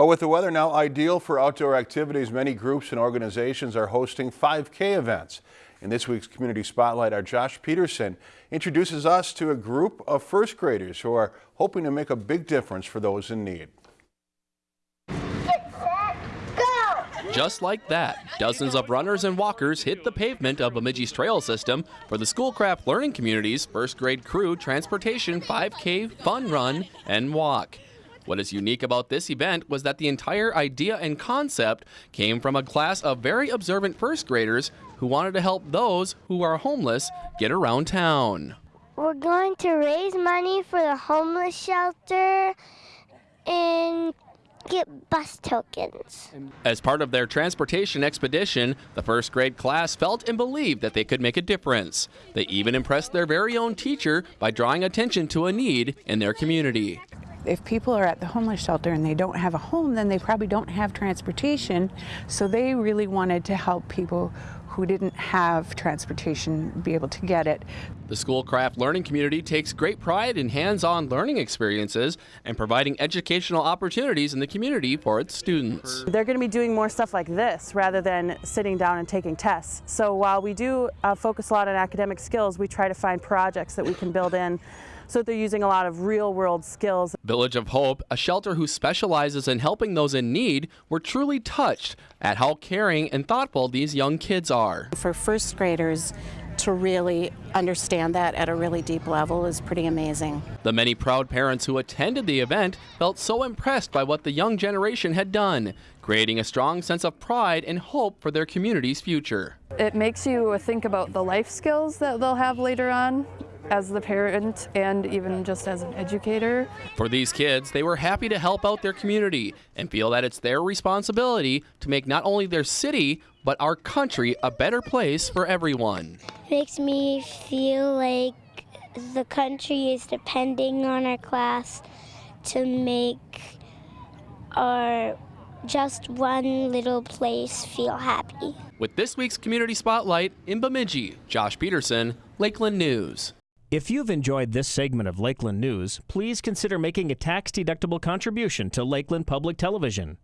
Well, with the weather now ideal for outdoor activities, many groups and organizations are hosting 5K events. In this week's Community Spotlight, our Josh Peterson introduces us to a group of first graders who are hoping to make a big difference for those in need. Just like that, dozens of runners and walkers hit the pavement of Bemidji's trail system for the Schoolcraft Learning Community's first grade crew transportation 5K fun run and walk. What is unique about this event was that the entire idea and concept came from a class of very observant first graders who wanted to help those who are homeless get around town. We're going to raise money for the homeless shelter and get bus tokens. As part of their transportation expedition, the first grade class felt and believed that they could make a difference. They even impressed their very own teacher by drawing attention to a need in their community if people are at the homeless shelter and they don't have a home, then they probably don't have transportation. So they really wanted to help people who didn't have transportation be able to get it. The Schoolcraft Learning Community takes great pride in hands-on learning experiences and providing educational opportunities in the community for its students. They're going to be doing more stuff like this rather than sitting down and taking tests. So while we do uh, focus a lot on academic skills, we try to find projects that we can build in so they're using a lot of real world skills. Village of Hope, a shelter who specializes in helping those in need, were truly touched at how caring and thoughtful these young kids are. For first graders, to really understand that at a really deep level is pretty amazing. The many proud parents who attended the event felt so impressed by what the young generation had done, creating a strong sense of pride and hope for their community's future. It makes you think about the life skills that they'll have later on as the parent and even just as an educator. For these kids, they were happy to help out their community and feel that it's their responsibility to make not only their city, but our country a better place for everyone. Makes me feel like the country is depending on our class to make our just one little place feel happy. With this week's Community Spotlight in Bemidji, Josh Peterson, Lakeland News. If you've enjoyed this segment of Lakeland News, please consider making a tax-deductible contribution to Lakeland Public Television.